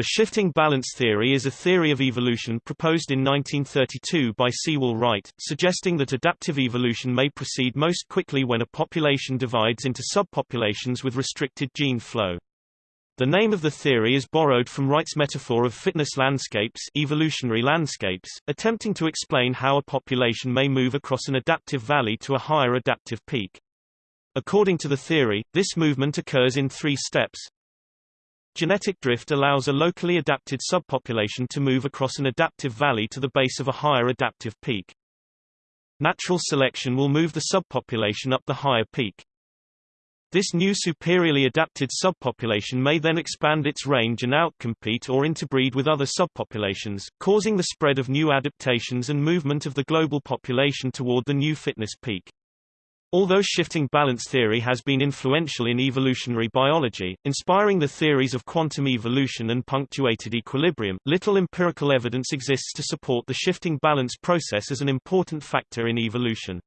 The shifting balance theory is a theory of evolution proposed in 1932 by Sewall Wright, suggesting that adaptive evolution may proceed most quickly when a population divides into subpopulations with restricted gene flow. The name of the theory is borrowed from Wright's metaphor of fitness landscapes, evolutionary landscapes, attempting to explain how a population may move across an adaptive valley to a higher adaptive peak. According to the theory, this movement occurs in three steps. Genetic drift allows a locally adapted subpopulation to move across an adaptive valley to the base of a higher adaptive peak. Natural selection will move the subpopulation up the higher peak. This new superiorly adapted subpopulation may then expand its range and outcompete or interbreed with other subpopulations, causing the spread of new adaptations and movement of the global population toward the new fitness peak. Although shifting balance theory has been influential in evolutionary biology, inspiring the theories of quantum evolution and punctuated equilibrium, little empirical evidence exists to support the shifting balance process as an important factor in evolution.